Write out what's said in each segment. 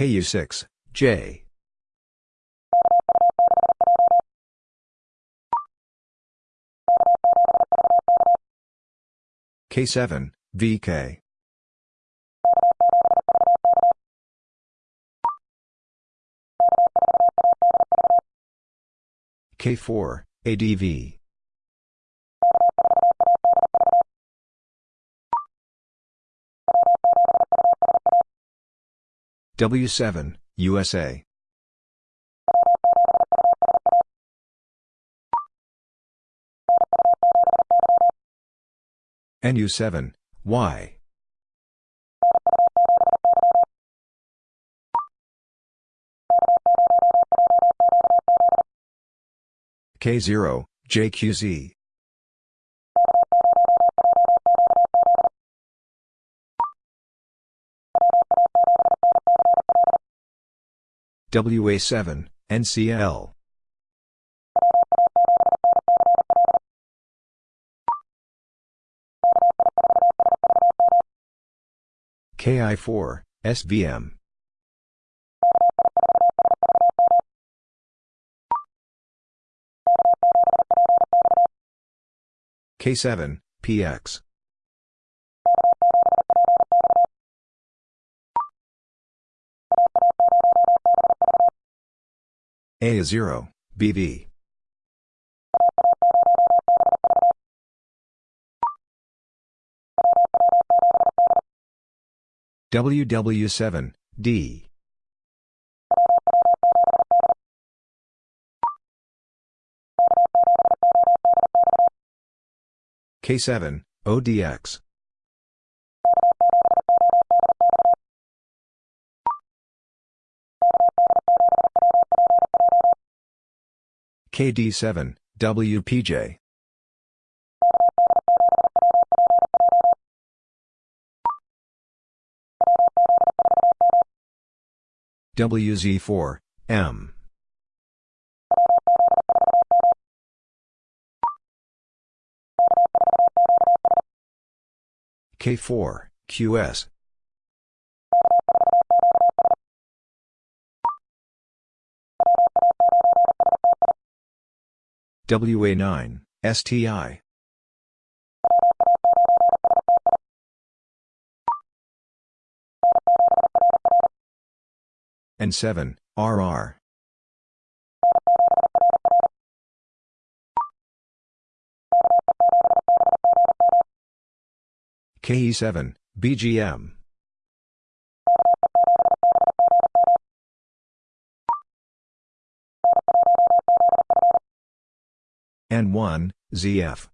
KU6, J. K7, VK. K4, ADV. W7, USA. NU7, Y. K0, JQZ. WA7, NCL. KI4, SVM. K7, PX. A0, BV. WW7, D. K7, ODX. KD7, WPJ. WZ4, M. K4, QS. WA9, STI. N7, RR. KE7, BGM. N1, ZF.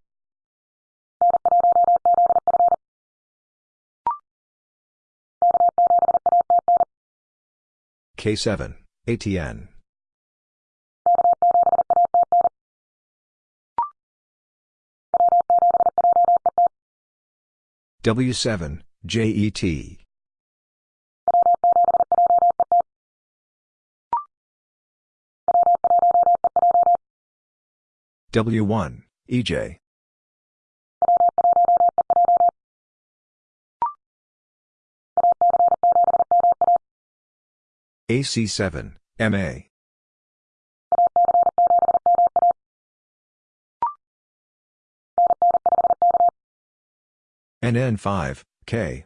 K7, ATN. W7, JET. W1, EJ. AC7, MA. NN5, K.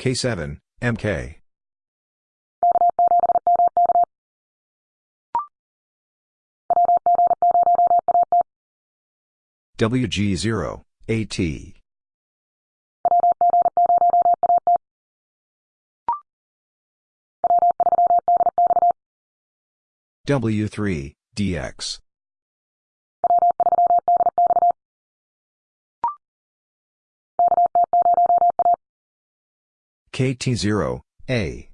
K7, MK. WG0, AT. W3, DX. KT0, A.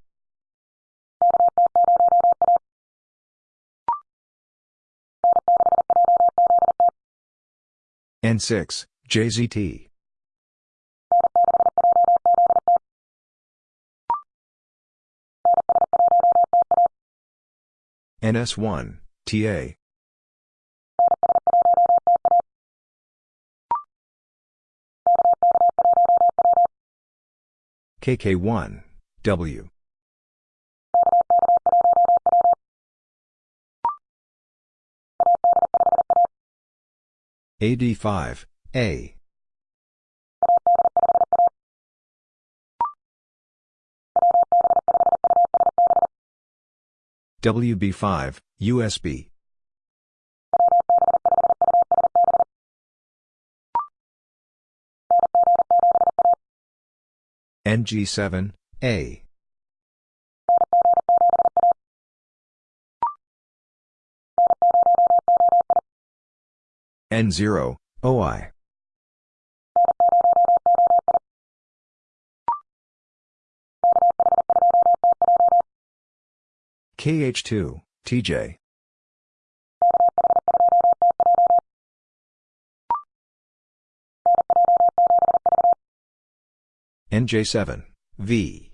N6, JZT. NS1, TA. KK1, W. AD5, A. WB5, USB. NG7, A. N0, OI. KH2, TJ. NJ7, V.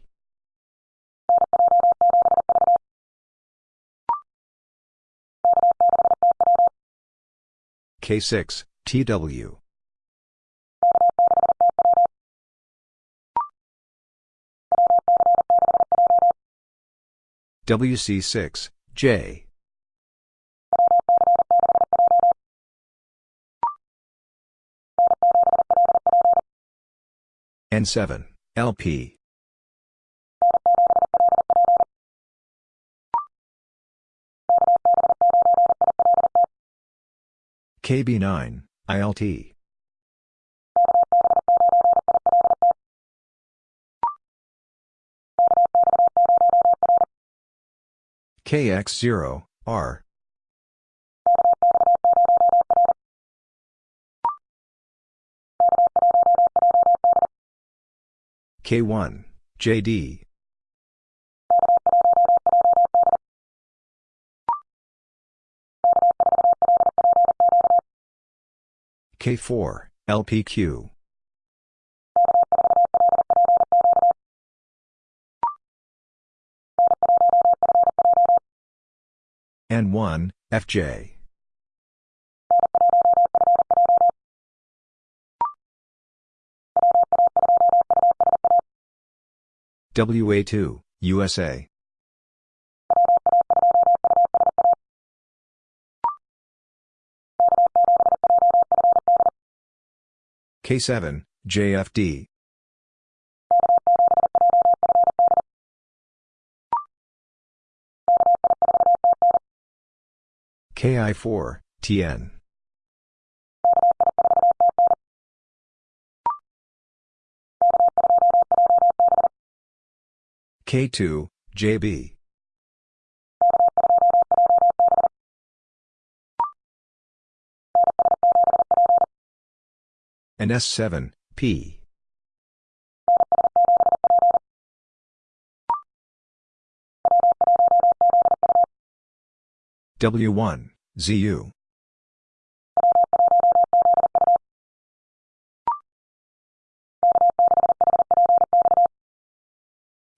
K6, TW. WC6, J. N7, LP. KB9, ILT. KX0, R. K1, JD. K4, LPQ. N1, FJ. WA2, USA. K7, JFD. KI4, TN. K2, JB. And S7, P. W1, ZU.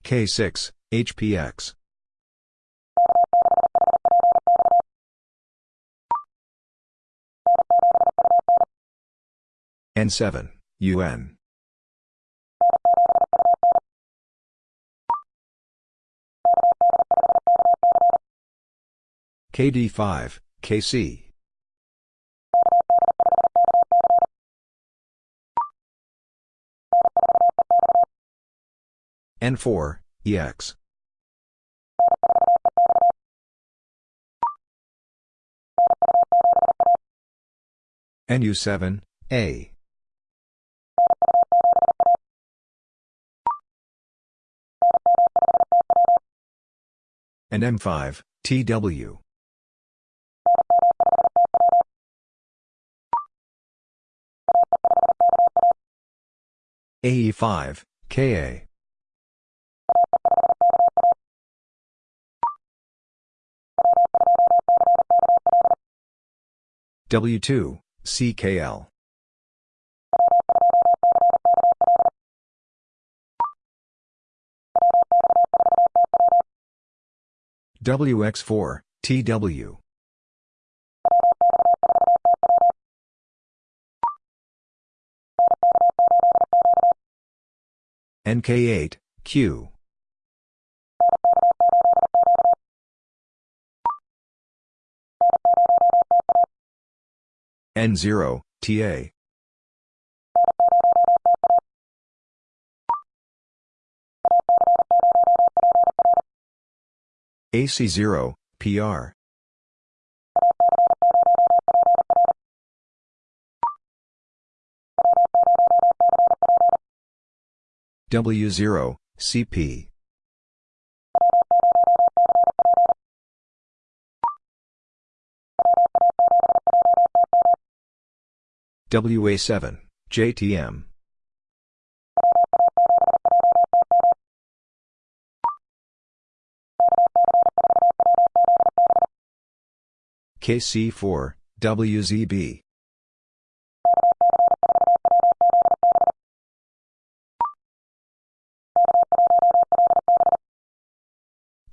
K6, HPX. N7, UN. KD5, KC. N4, EX. NU7, A. And M5, TW. AE5, KA. W2, CKL. WX4, TW. NK8, Q. N0, TA. AC0, PR. W0, CP. WA7, JTM. KC4, WZB.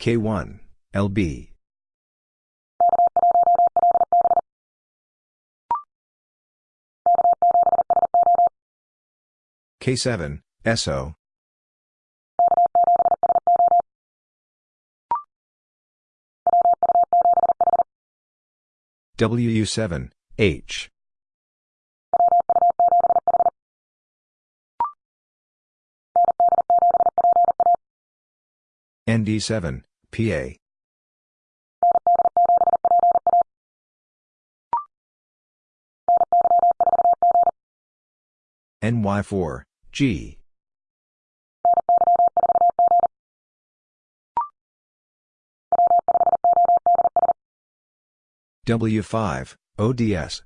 K1, LB. K7, SO. WU7, H. ND7, PA. NY4, G. W5, ODS.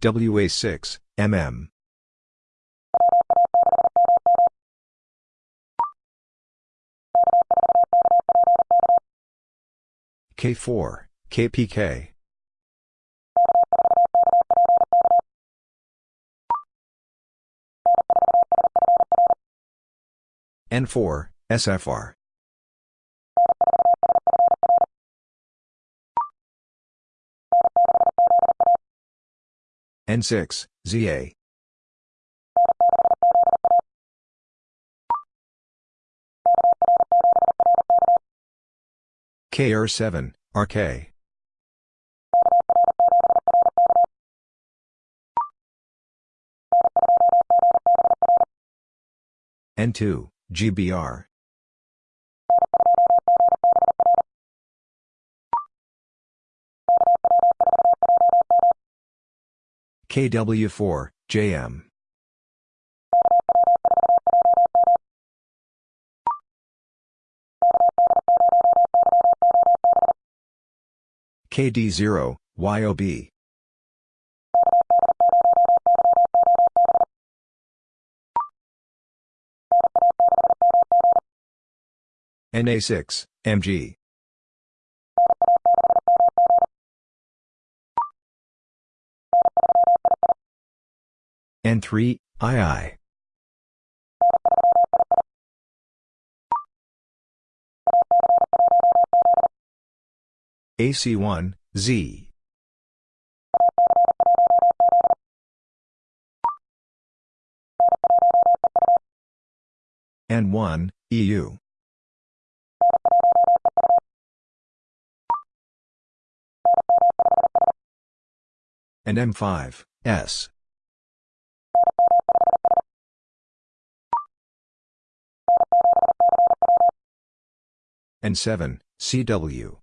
WA6, MM. K4, KPK. N4, SFR. N6, ZA. KR7, RK. N2, GBR. KW4, JM. KD0, YOB. NA6, MG. N3, II. AC1, Z. N1, EU. And M5, S. And 7, CW.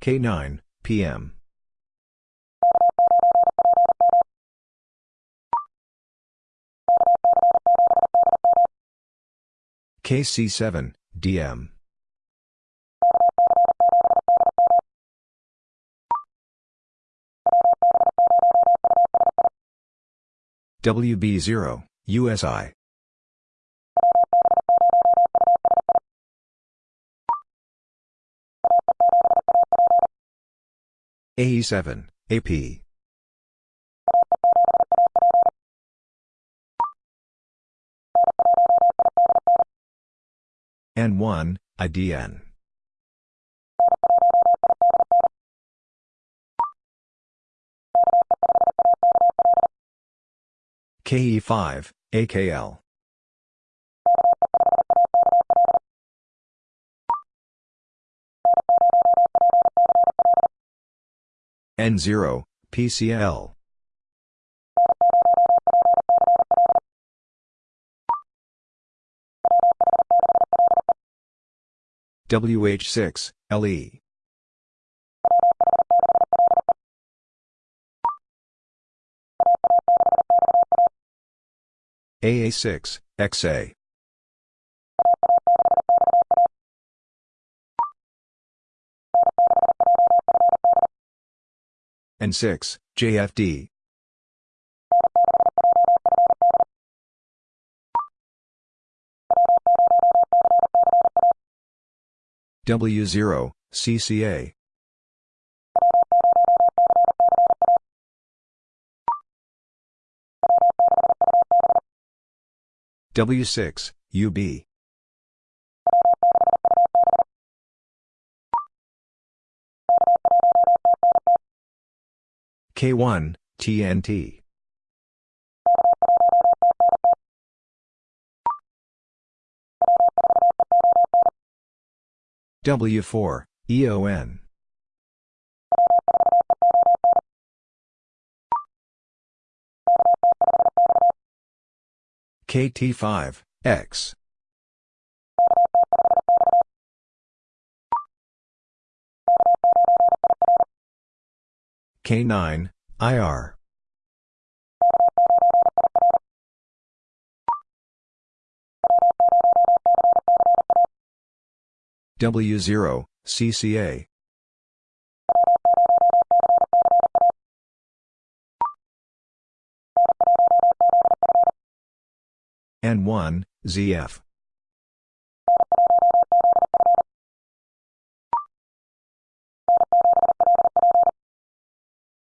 K9, PM. KC7, DM. WB0, USI. AE7, AP. N1, IDN. KE5, AKL. N0, PCL. WH6, LE. AA6, XA. N6, JFD. W0, CCA. W6, UB. K1, TNT. W4, EON. KT5, X. K9, IR. W0, CCA. N1, ZF.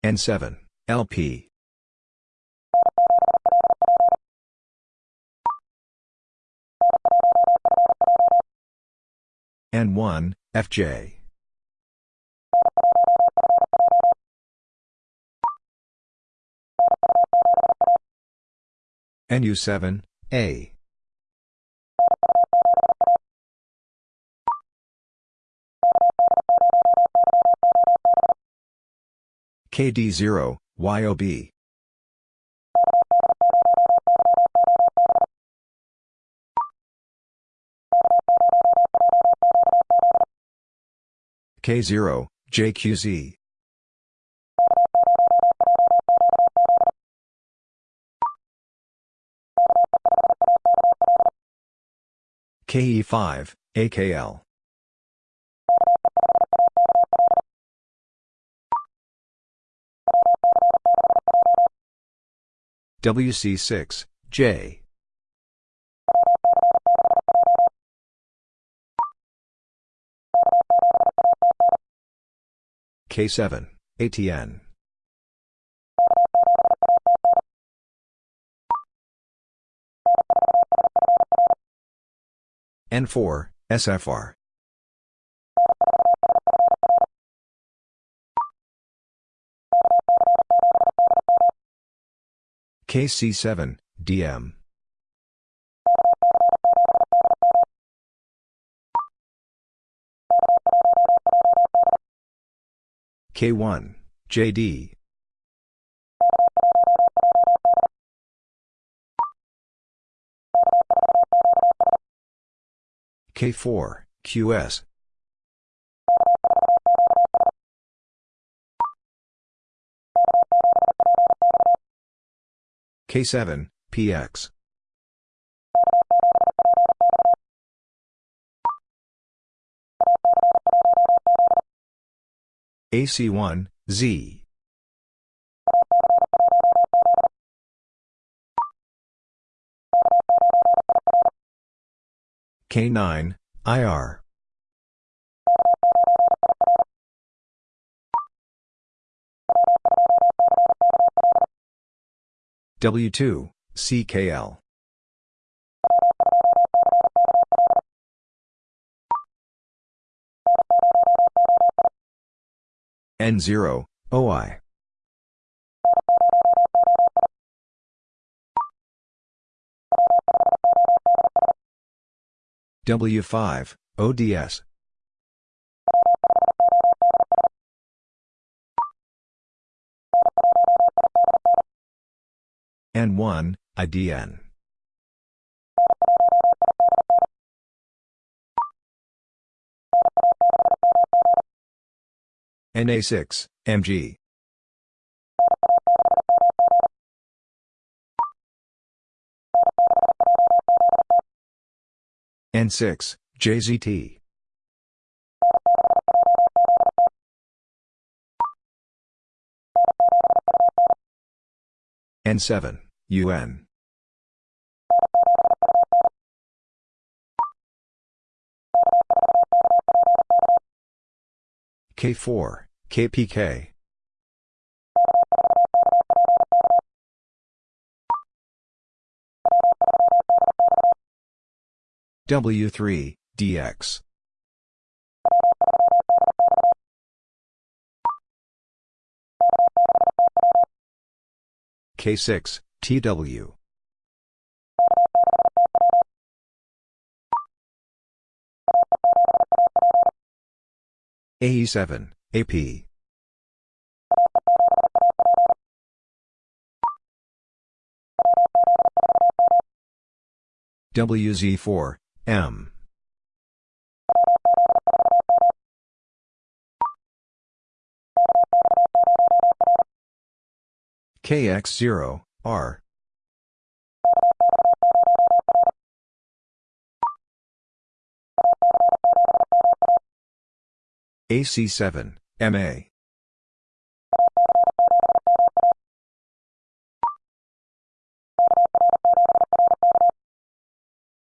N7, LP. N1, FJ. NU7, A. KD0, YOB. K0, JQZ. KE5, AKL. WC6, J. K7, ATN. N4, SFR. KC7, DM. K1, JD. K4, QS. K7, PX. AC1, Z. K9, IR. W2, CKL. N0, OI. W5, ODS. N1, IDN. NA6, MG. N6, JZT. N7, UN. K4, KPK. W3, DX. K6, TW. AE7, AP. WZ4, M. KX0, R. AC7, MA.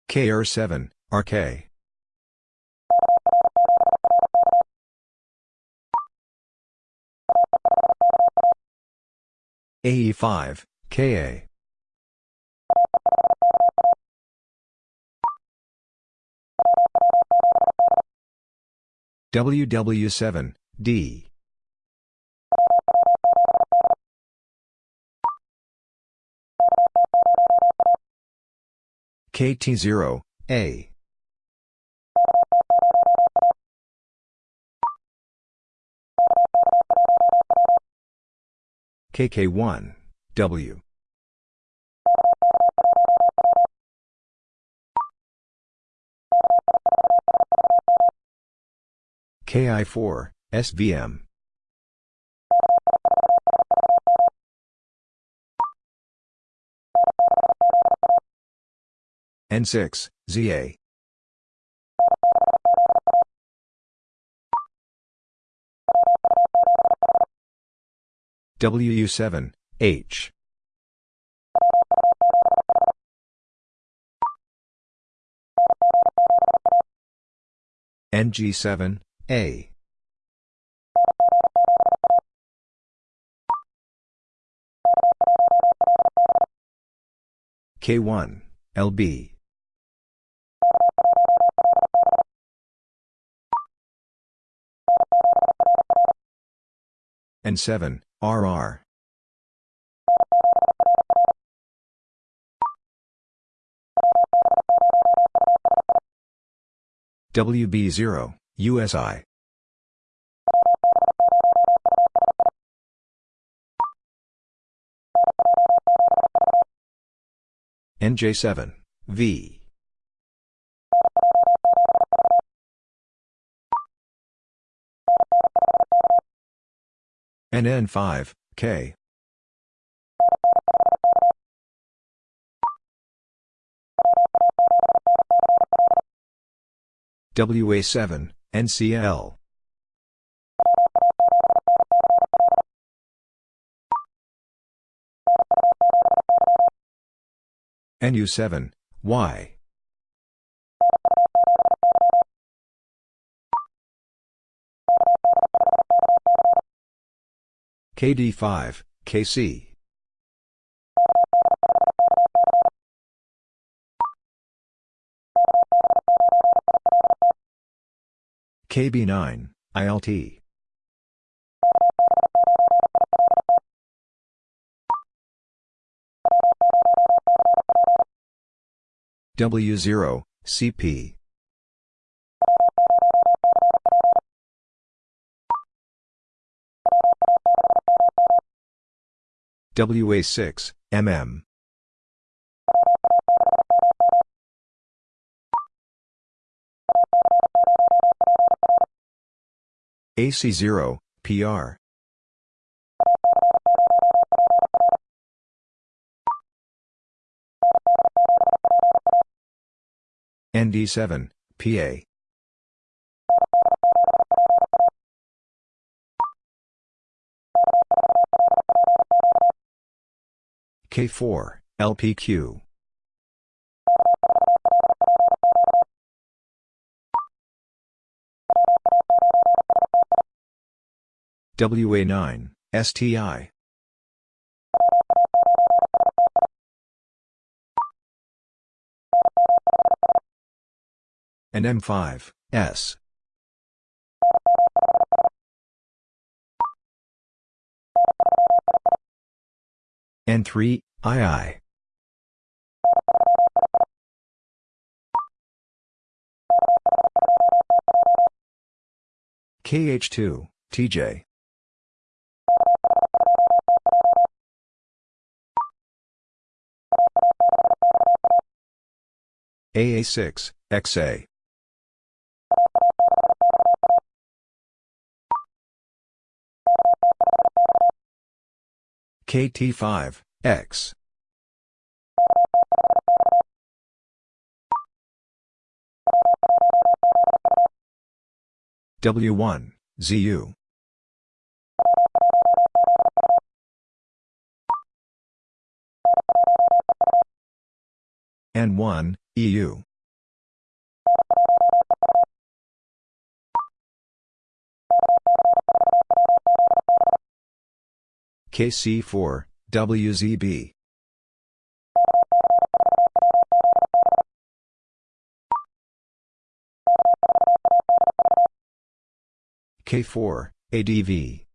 KR7, RK. AE5, KA. WW7, D. KT0, A. KK1, W. KI4, SVM. N6, ZA. WU7, H. NG7, A. K1, LB. N7, RR. WB0, USI. NJ7, V. NN5, K. WA7, NCL. NU7, Y. KD5, KC. KB9, ILT. W0, CP. WA6, MM. AC0, PR. ND7, PA. K4, LPQ. WA9, STI. and M5, S. N3, II. KH2, TJ. AA6, XA. KT5, X. W1, ZU. N1, EU. KC4, WZB. K4, ADV.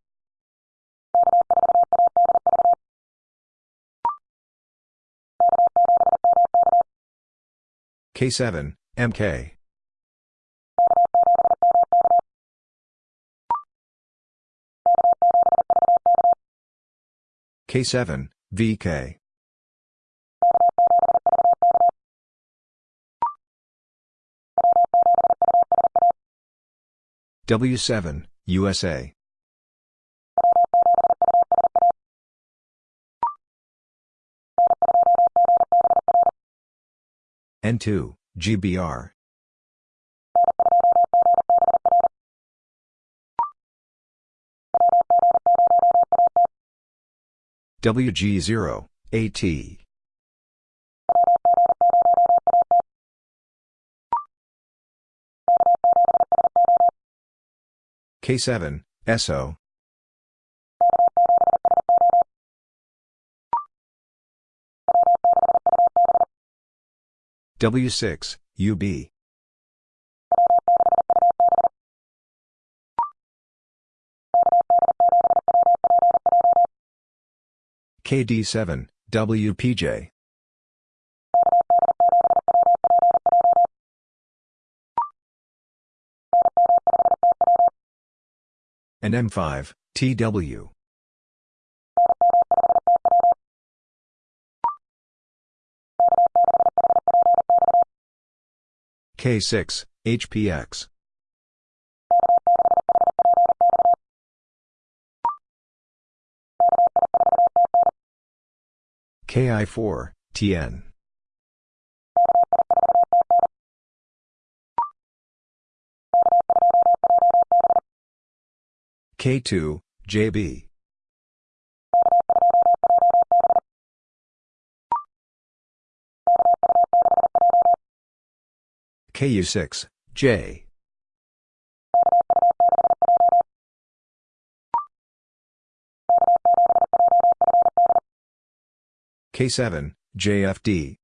K7, MK. K7, VK. W7, USA. N2, GBR. WG0, AT. K7, SO. W6, UB. KD7, WPJ. and M5, TW. K6, HPX. KI4, TN. K2, JB. KU6, J. K7, JFD.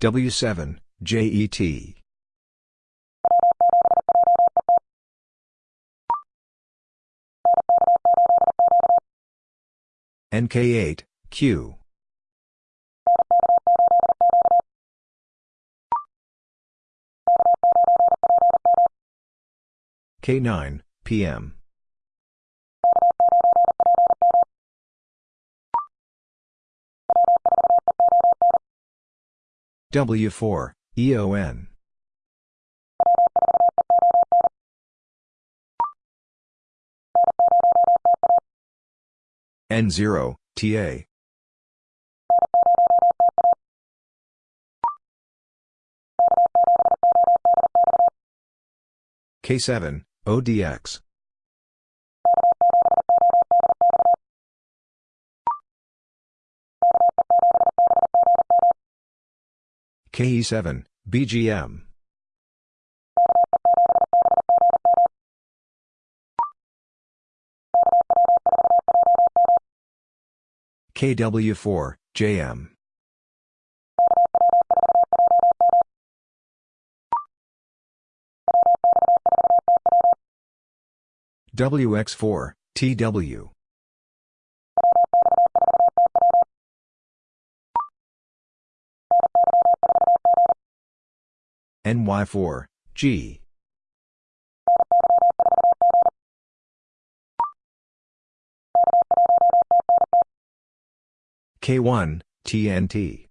W7, JET. NK8, Q. K9, PM. W4, EON. N0, TA. K7, ODX. KE7, BGM. KW4, JM. WX4, TW. NY4, G. K1, TNT.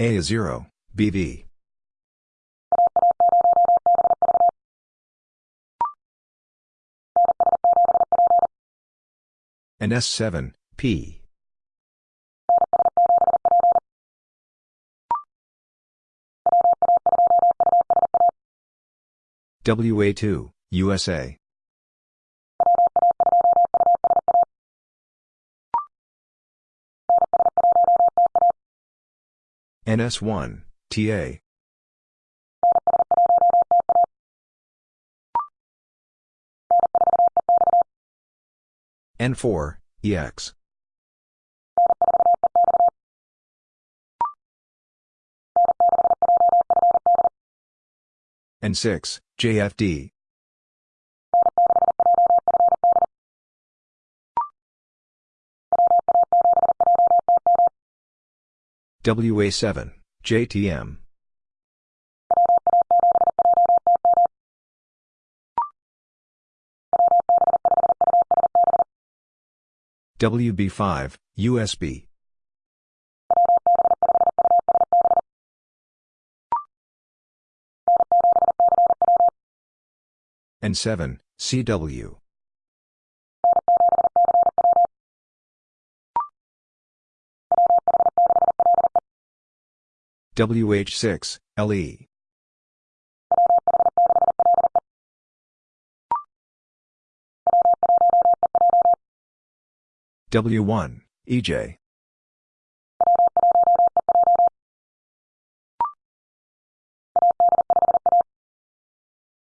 A0, BV. And S7, P. WA2, USA. NS1, TA. N4, EX. N6, JFD. WA7, JTM. WB5, USB. N7, CW. WH6, LE. W1, EJ.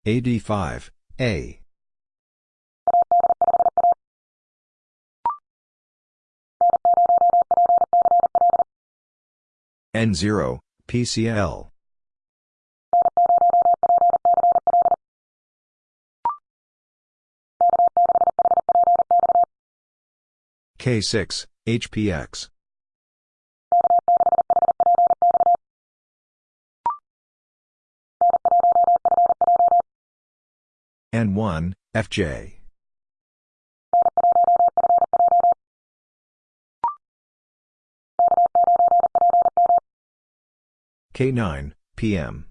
AD5, A. N0, PCL. K6, HPX. N1, FJ. K9, PM.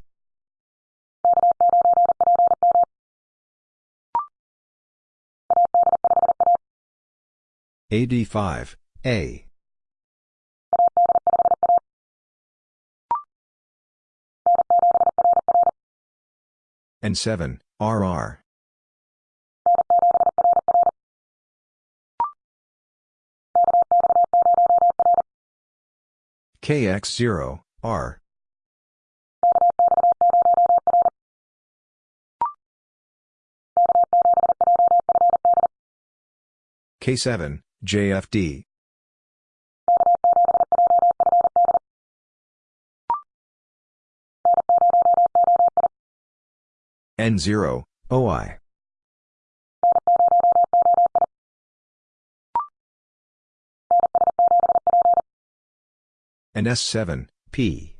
AD5, A. N7, RR. KX0, R. K7, JFD. N0, OI. And S7, P.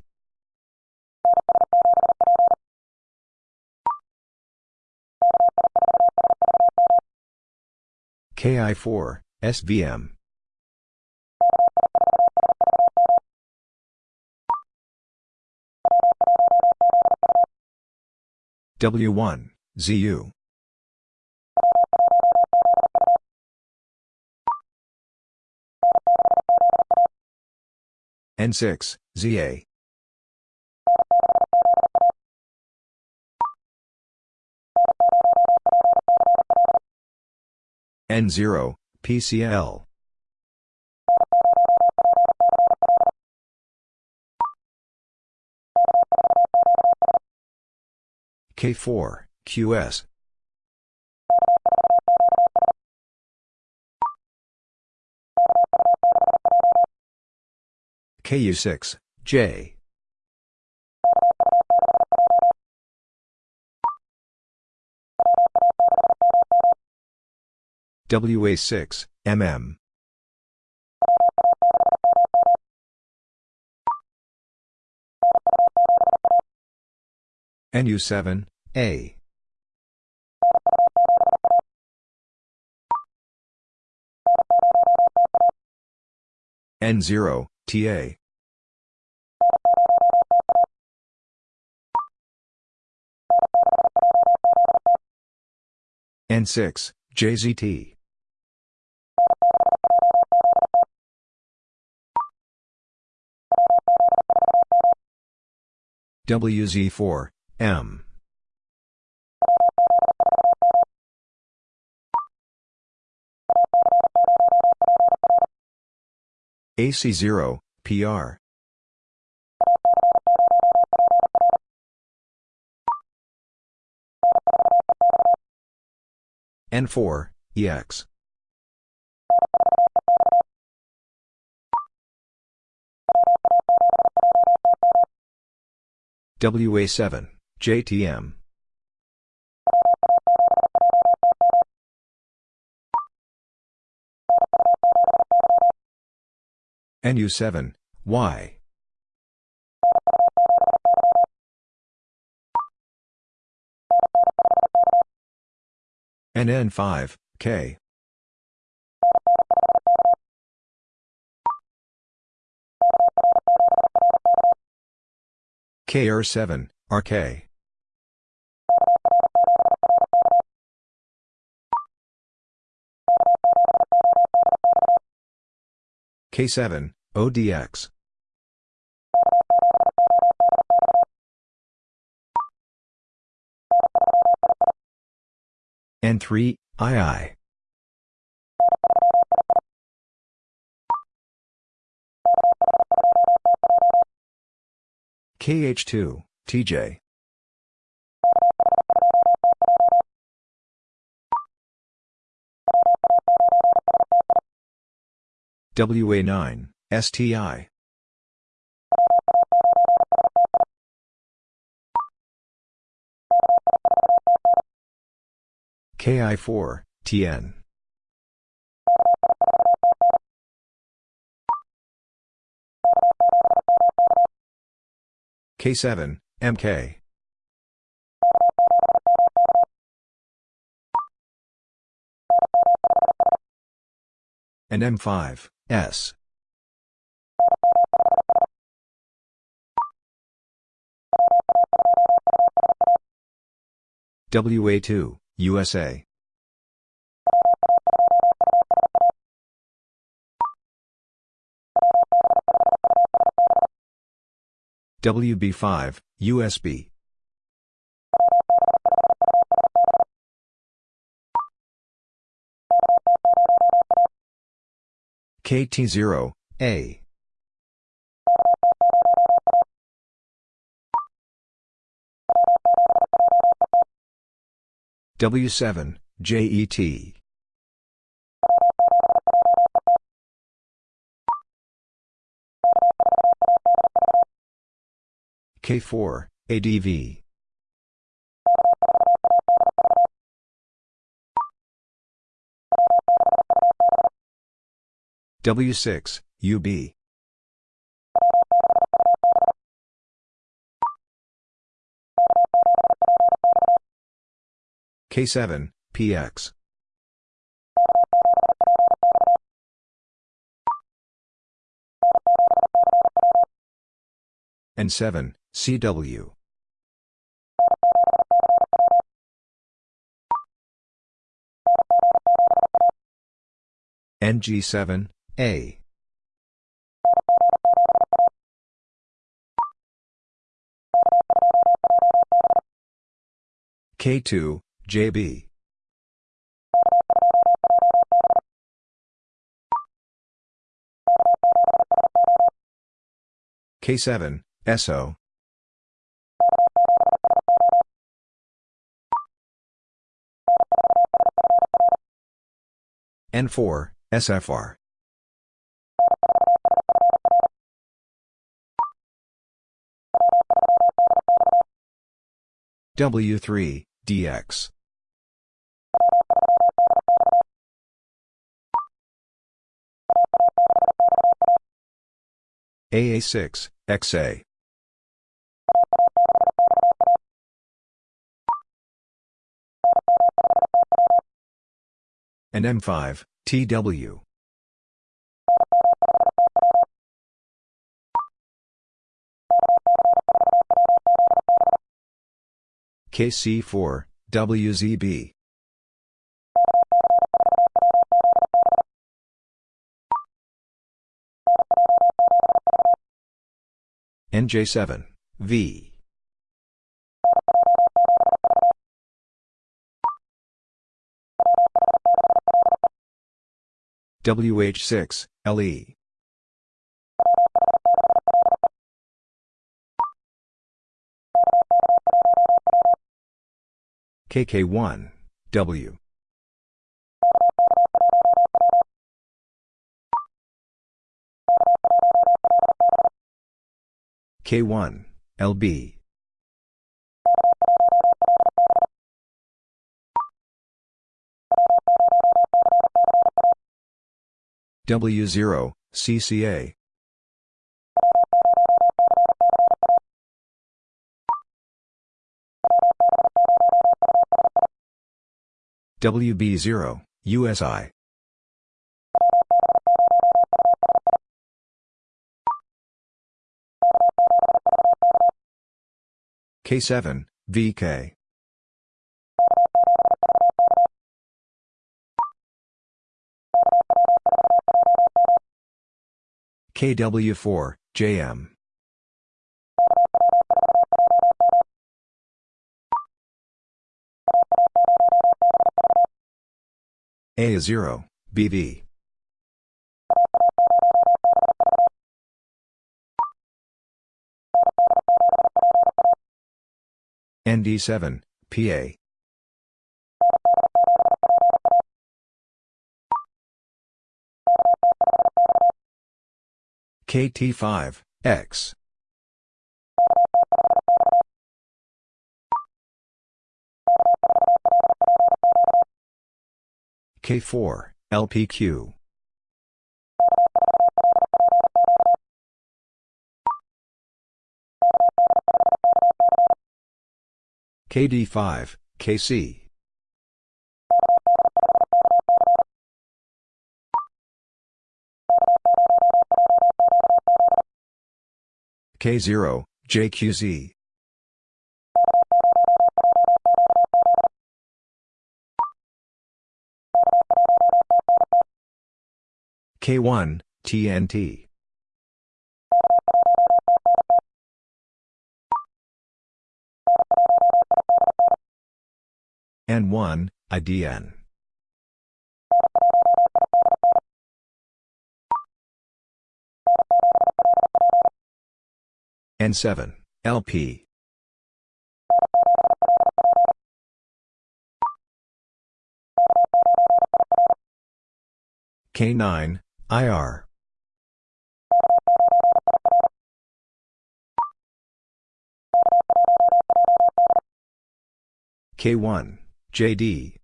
KI4, SVM. W1, ZU. N6, ZA. N0, PCL. K4, QS. KU6, J. WA6, MM. NU7, A. N0, TA. N6, JZT. WZ4, M. AC0, PR. N4, EX. WA7, JTM. NU7, Y. NN5, K. KR7, RK. K7, ODX. N3, II. KH2, TJ. WA9, STI. KI4, TN. K7, MK. and M5, S. WA2, USA. WB5, USB. KT0, A. W7, JET. K4, ADV. W6, UB. K7, PX. and 7, CW. NG7, A. K2, JB. K7, SO. N4, SFR. W3, DX. AA6, XA. and M5, TW. KC4, WZB. NJ7, V. WH6, LE. KK1, W. K1, LB. W0, CCA. WB0, USI. K7, VK. KW4, JM. A0, BV. ND7, PA. KT5, X. K4, LPQ. KD5, KC. K0, JQZ. K1, TNT. N1, IDN. N7, LP. K9, IR. K1, JD.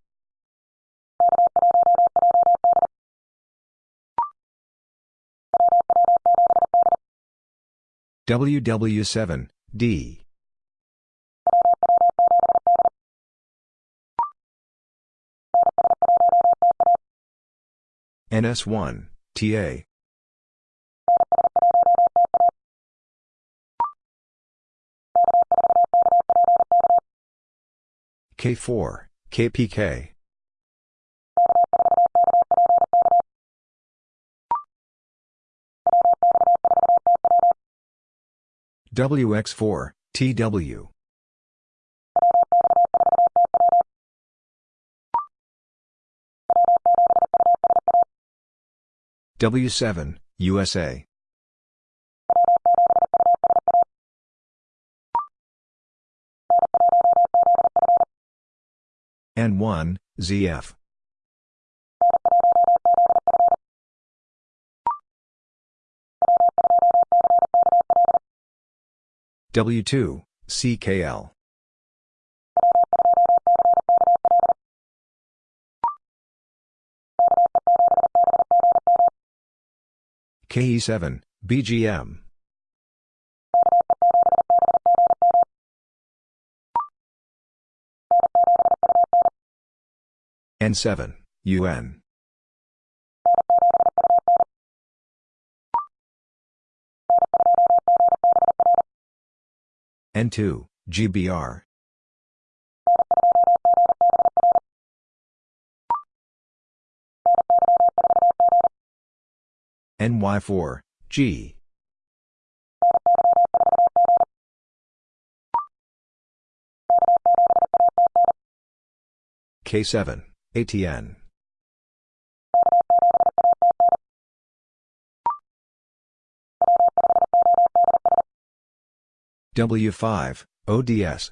WW7, D. NS1, TA. K4, KPK. WX4, TW. W7, USA. N1, ZF. W2, CKL. KE7, BGM. N7, UN. N2, GBR. NY4, G. K7, ATN. W5, ODS.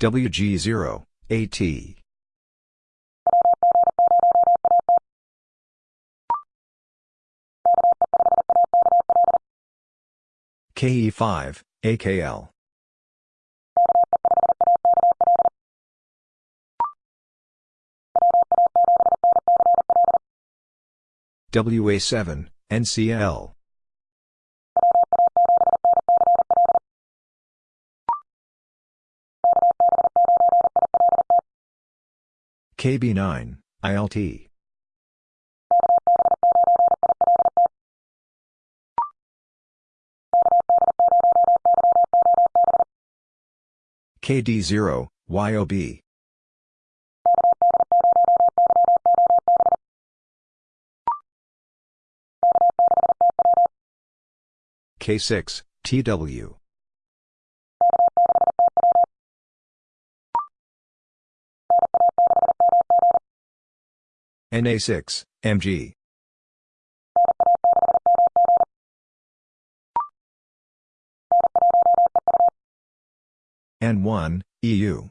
WG0, AT. KE5, AKL. WA7, NCL. KB9, ILT. KD0, YOB. K6, TW. NA6, MG. N1, EU.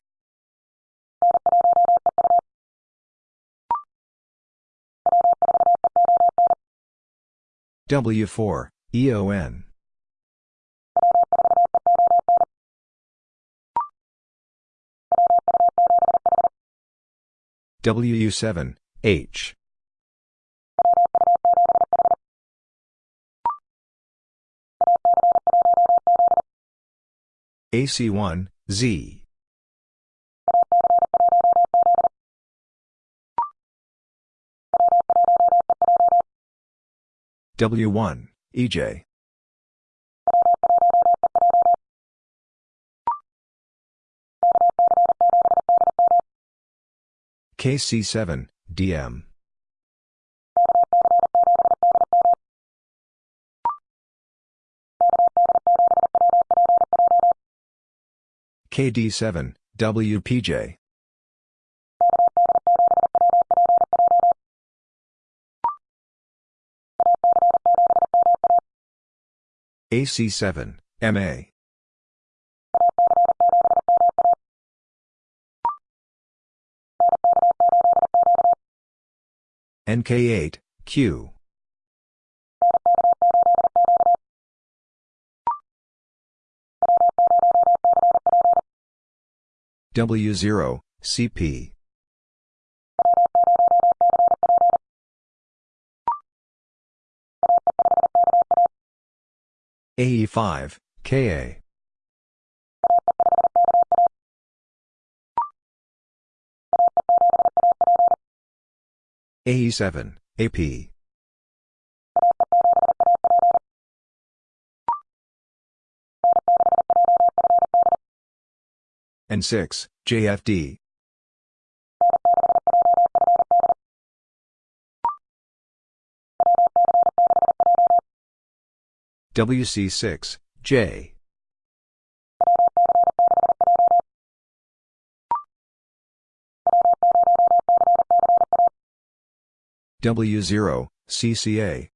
W4, EON. WU7, H. AC1, Z. W1, EJ. KC7, DM. KD7, WPJ. AC7, MA. NK8, Q. W0, CP. AE5, KA. AE7, AP. N6, JFD. WC6, J. W0, CCA.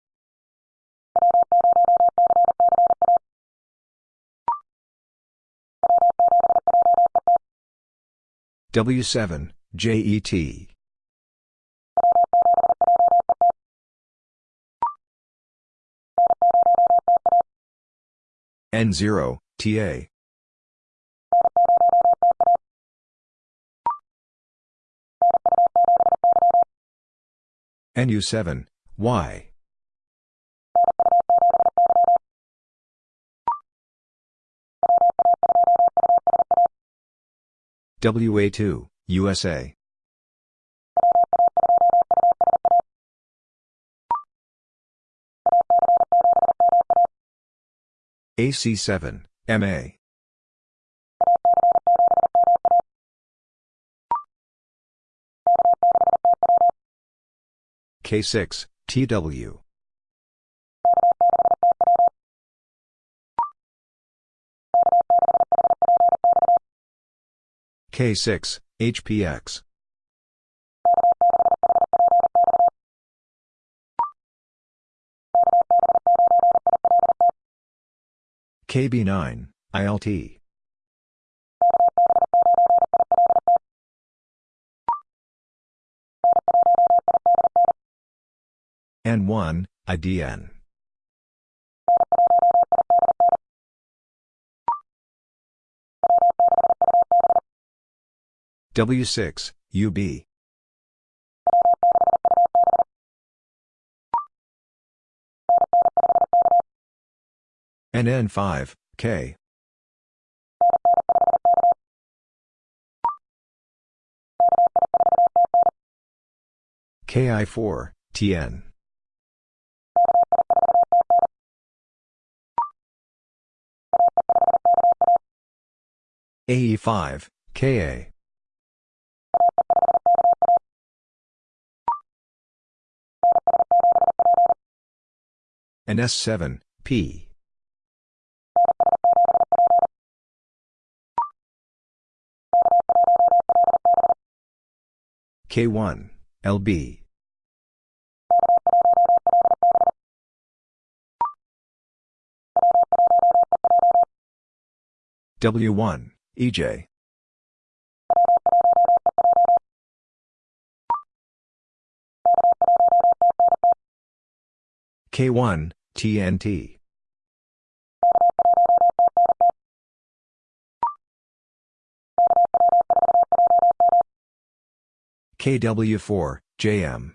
W7, JET. N0, TA. NU7, Y. WA2, USA. AC7, MA. K6, TW. K6, HPX. KB9, ILT. N1, IDN. W6, UB. NN5, K. KI4, TN. AE5, KA. And S7, P. K1, LB. W1, EJ. K1, TNT. KW4, JM.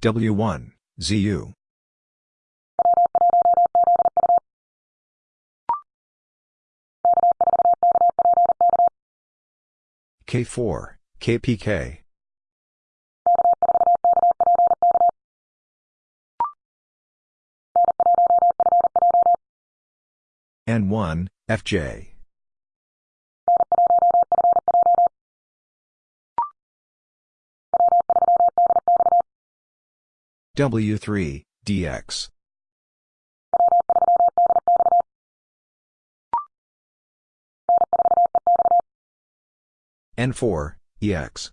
W1, ZU. K4, KPK. N1, FJ. W3, DX. N4, EX.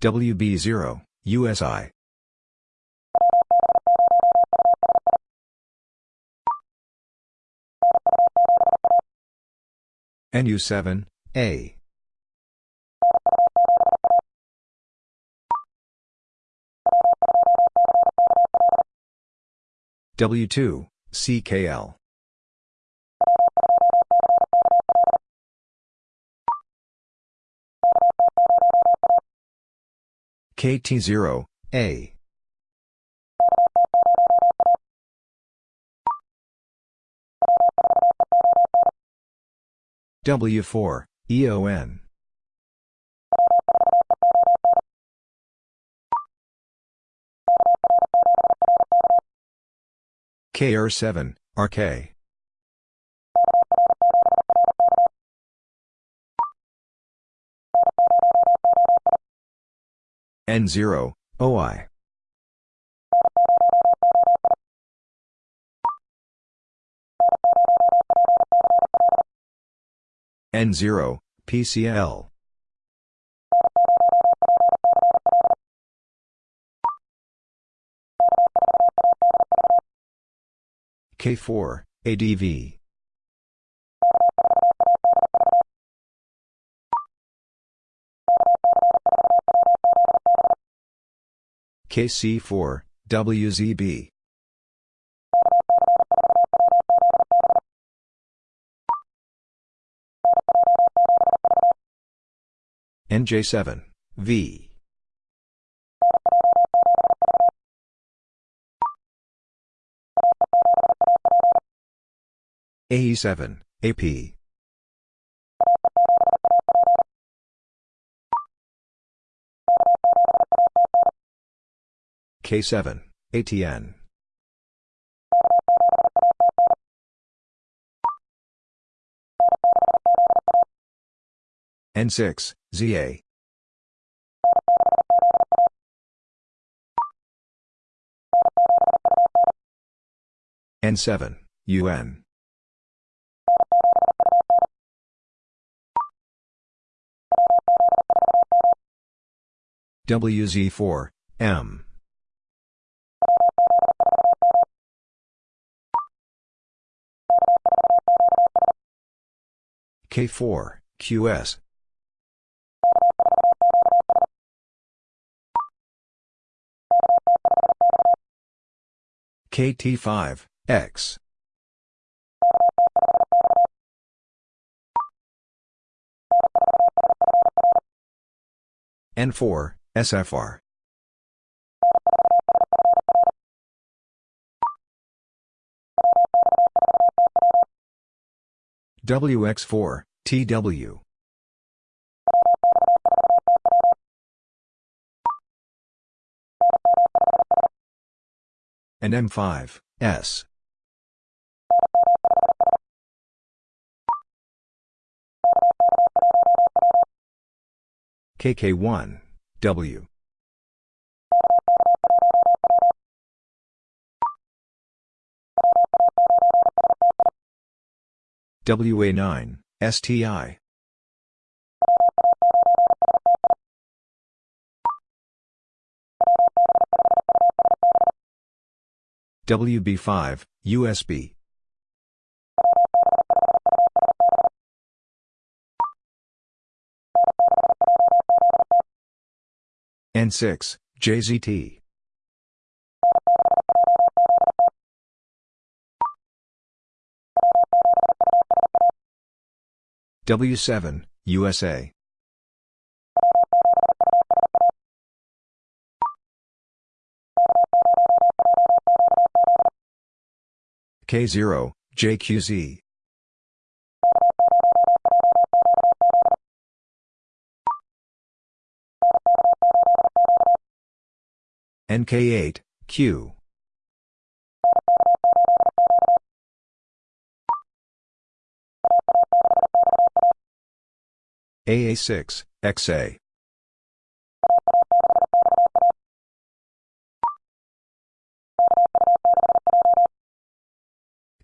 WB0, USI. NU7, A. W2, CKL. KT0, A. W4, EON. KR7, RK. N0, OI. N0, PCL. K4, ADV. KC4, WZB. NJ7, V. AE7, AP. K7, ATN. N6, ZA. N7, UN. WZ4, M. K4, QS. KT5, X. N4, SFR. WX4, TW. And M5, S. KK1, W. WA9, STI. WB5, USB. N6, JZT. W7, USA. K0, JQZ. NK8, Q. AA6, XA.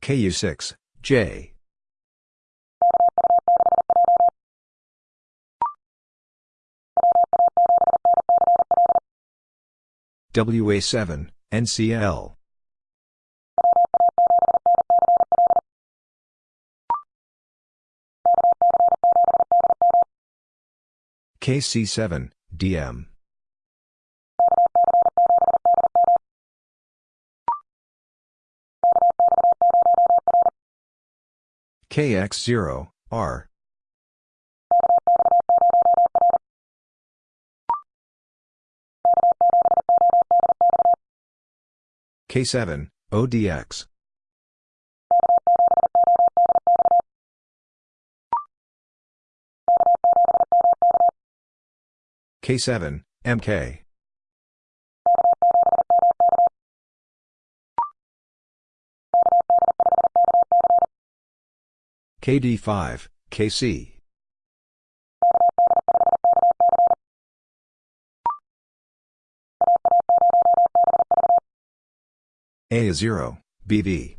KU6, J. WA7, NCL. KC7, DM. KX0, R. K7, ODX. K7, MK. KD5, KC. A0, BV.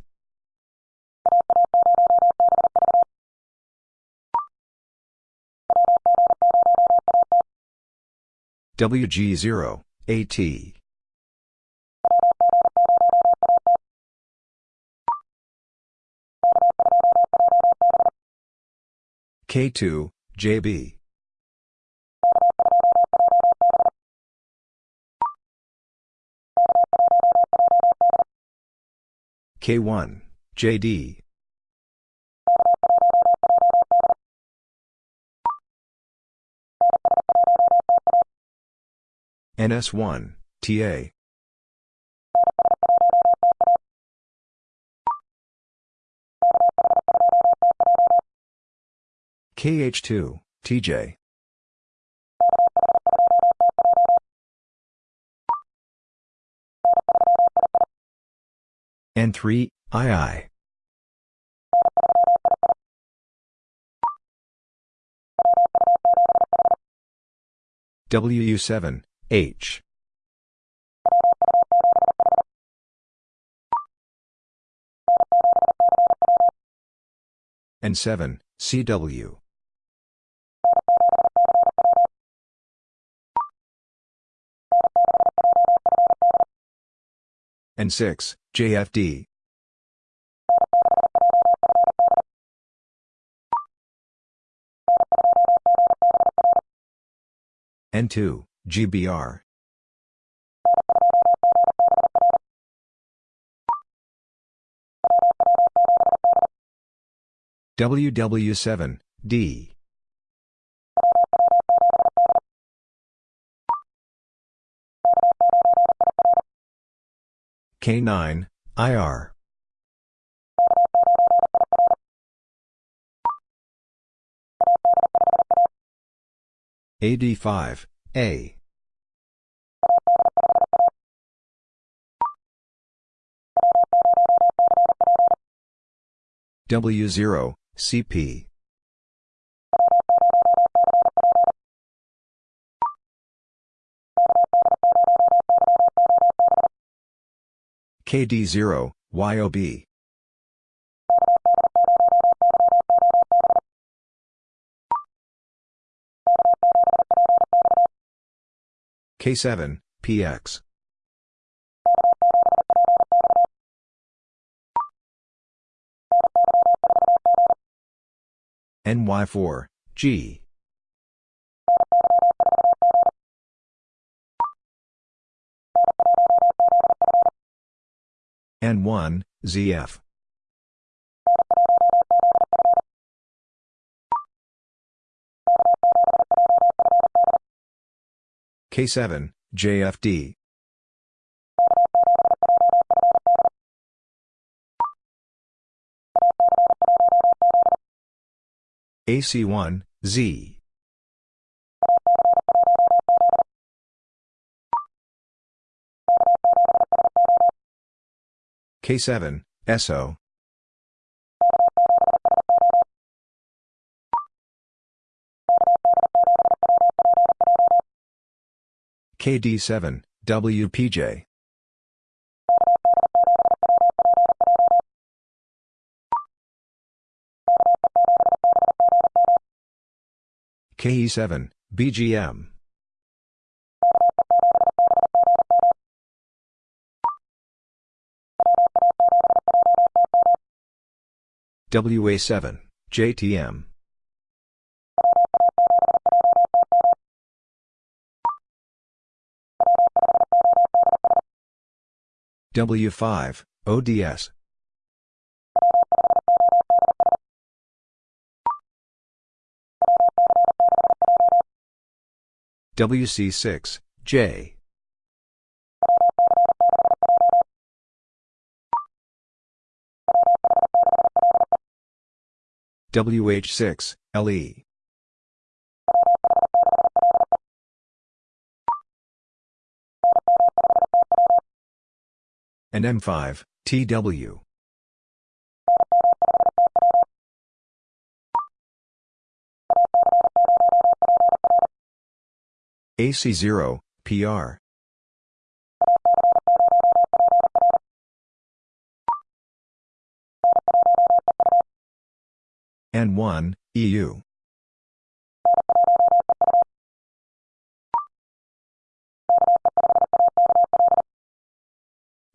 WG0, AT. K2, JB. K1, JD. NS1, TA. KH2, TJ. N3, II. WU7, H. N7, CW. N6, JFD. N2, GBR. WW7, D. K9, IR. AD5, A. W0, CP. KD0, YOB. K7, PX. NY4, G. N1, ZF. K7, JFD. AC1, Z. K7, SO. KD7, WPJ. KE7, BGM. WA7, JTM. W5, ODS. WC6, J. WH6, LE. and M5, TW. AC0, PR. N1, EU.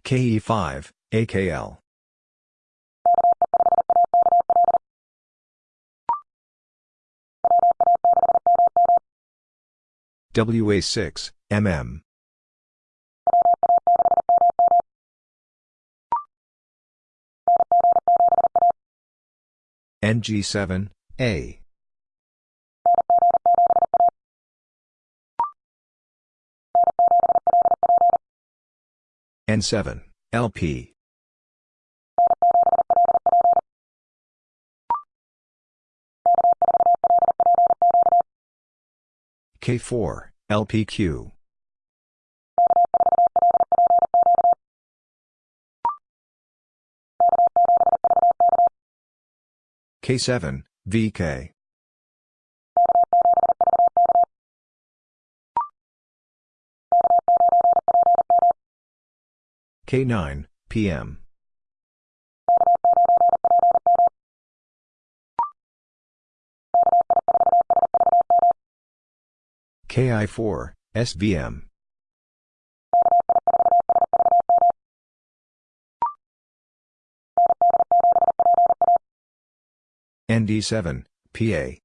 KE5, AKL. WA6, MM. NG7, A. N7, LP. K4, LPQ. K7, VK. K9, PM. KI4, SVM. ND7, PA.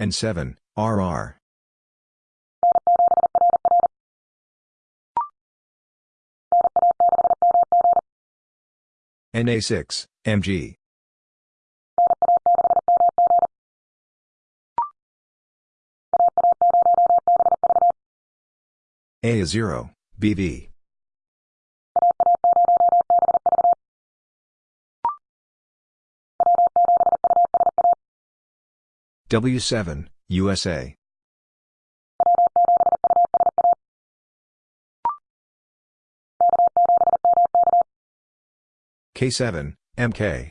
N7, RR. NA6, MG. A0, BV. W7, USA. K7, MK.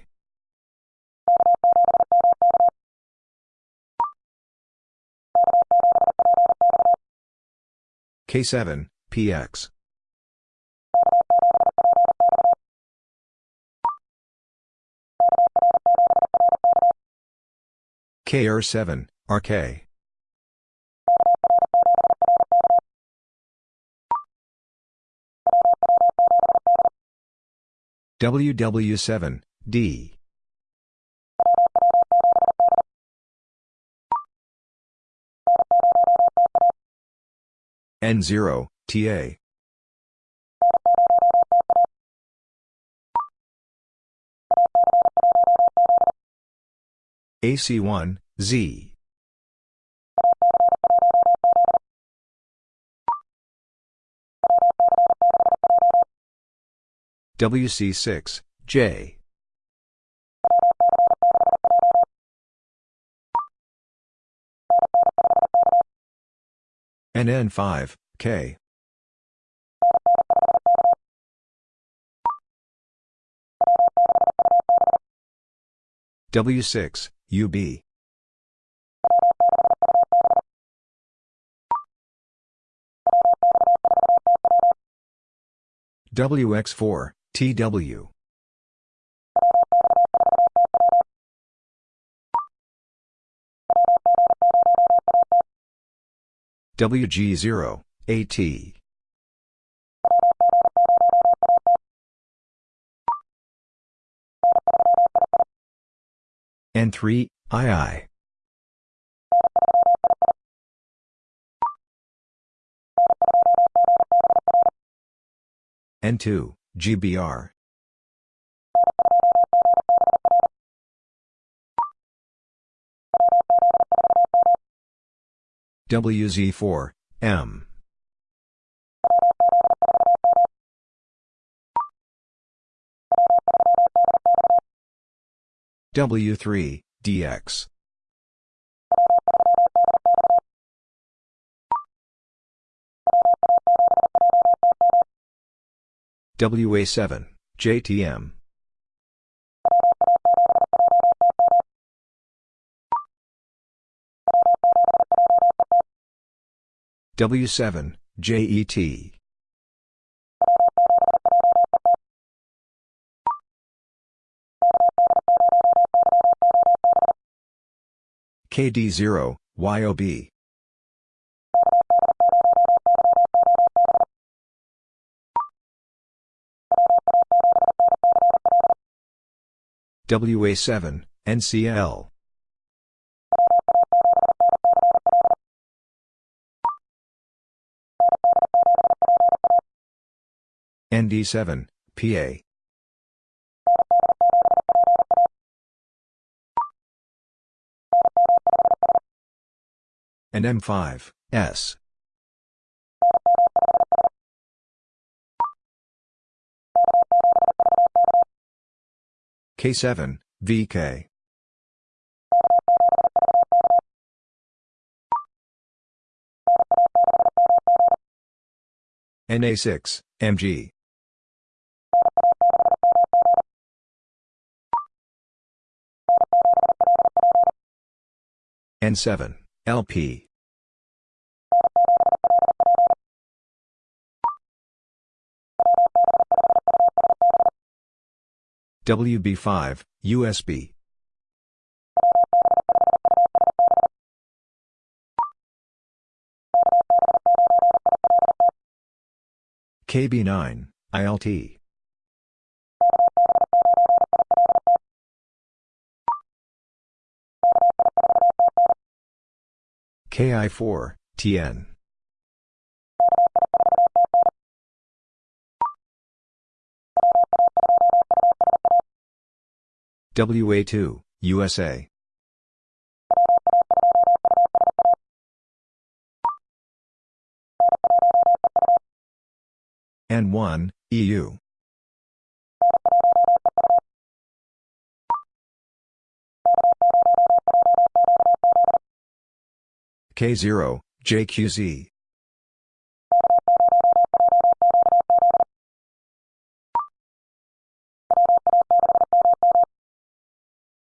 K7, PX. KR7, RK. WW7, D. N0, TA. AC1, Z. WC6, J. NN5, K. W6, UB. WX4, TW. WG0, AT. N3, II. N2, GBR. WZ4, M. W3, DX. WA7, JTM. W7, JET. KD0, YOB. WA7, NCL. ND7, PA. And M5, S. K7, VK. NA6, MG. N7, LP. WB5, USB. KB9, ILT. KI4, TN. WA2, USA. N1, EU. K0, JQZ.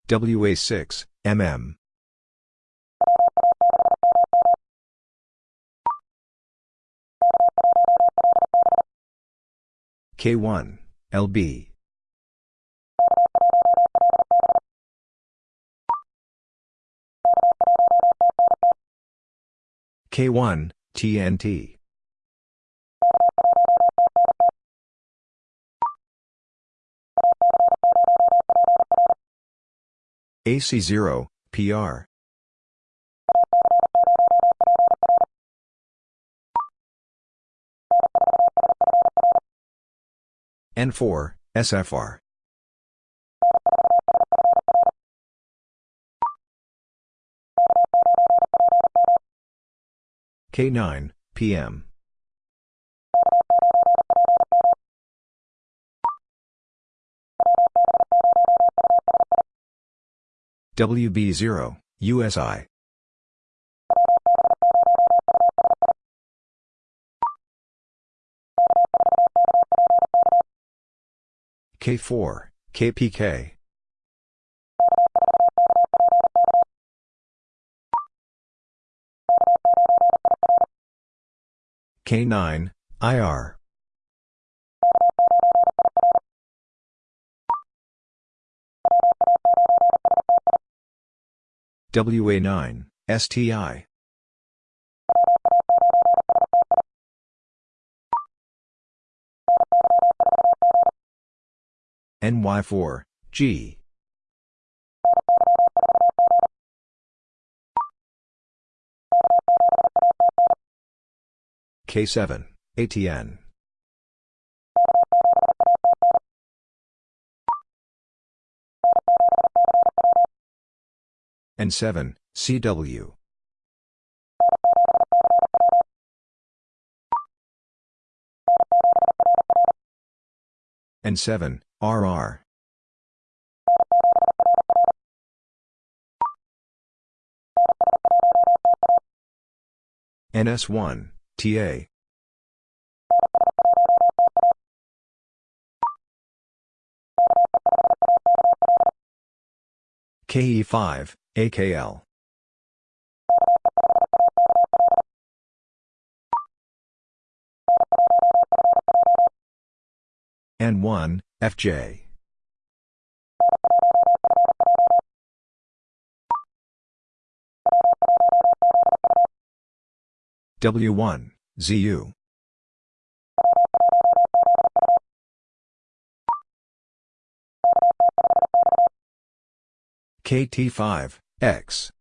WA6, MM. K1, LB. K1, TNT. AC0, PR. N4, SFR. K9, PM. WB0, USI. K4, KPK. K9, IR. WA9, STI. NY4, G. K7, ATN. N7, CW. N7, RR. NS1, TA. KE5, AKL. N1, FJ. W1, ZU. KT5, X.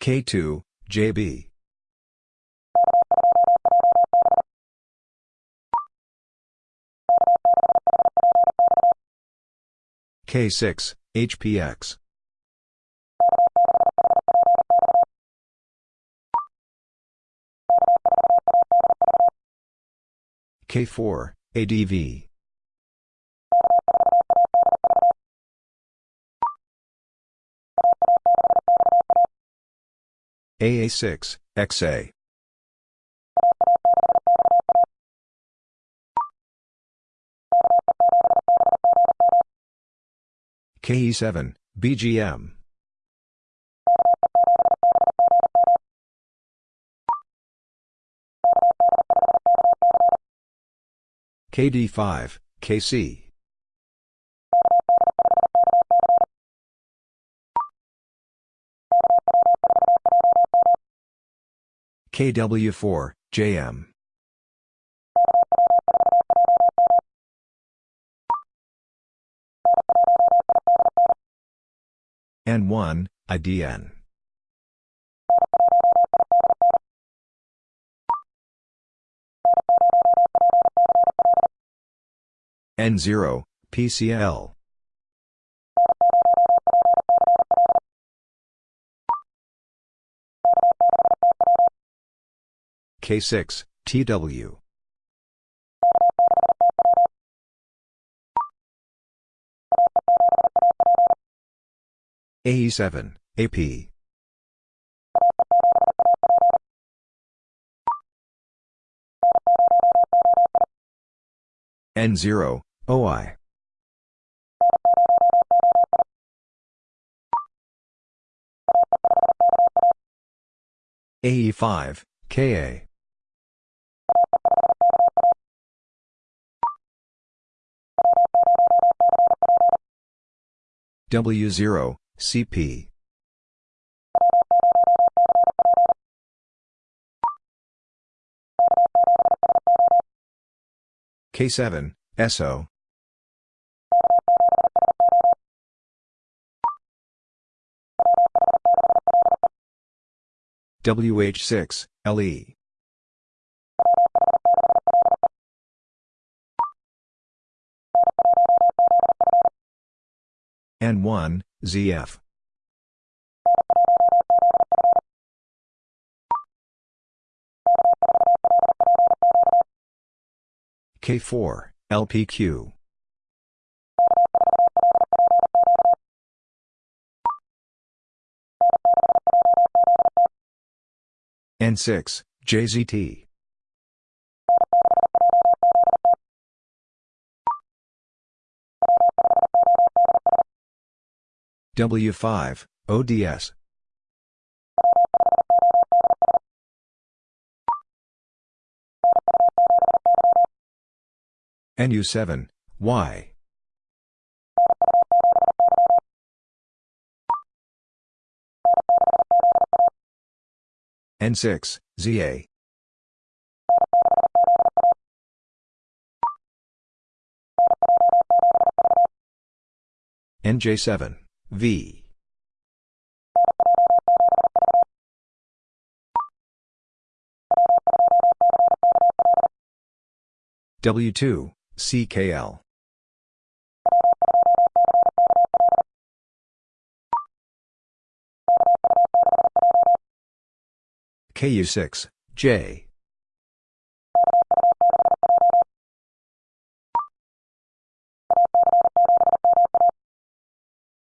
K2, JB. K6, HPX. K4, ADV. AA6, XA. KE7, BGM. KD5, KC. KW4, JM. N1, IDN. N0, PCL. K6, TW. AE7, AP. N0, OI. AE5, KA. W0, CP. K7, SO. WH6, LE. N1, ZF. K4, LPQ. N6, JZT. W5, ODS. NU7, Y. N6, ZA. NJ7, V. W2, CKL. KU6, J.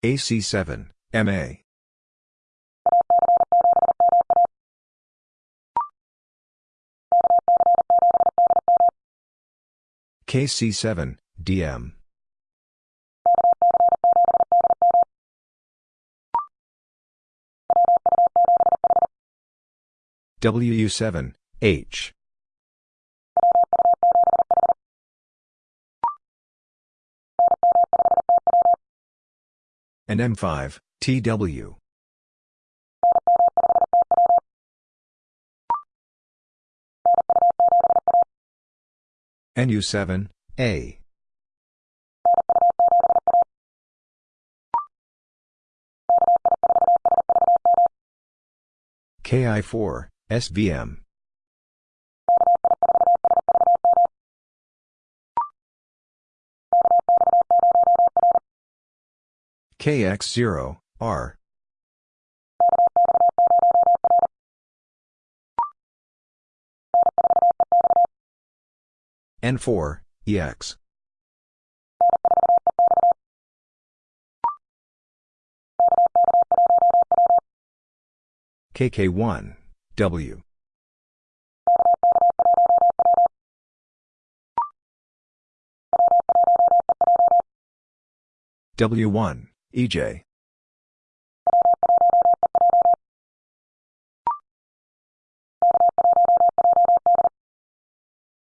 AC7, MA. KC7, DM. WU7, H. and M5, TW. NU7, A. KI4, SVM. KX0, R. N4, EX. KK1, W. W1, EJ.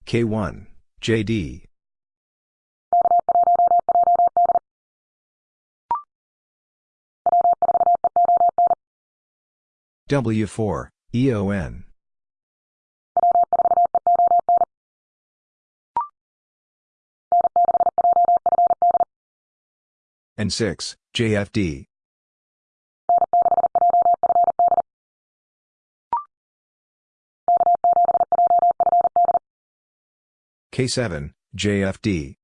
K1, JD. W4, EON. N6, JFD. K7, JFD.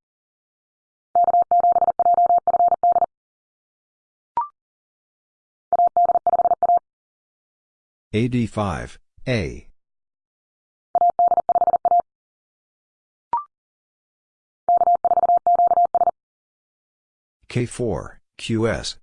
AD5, A. K4, QS.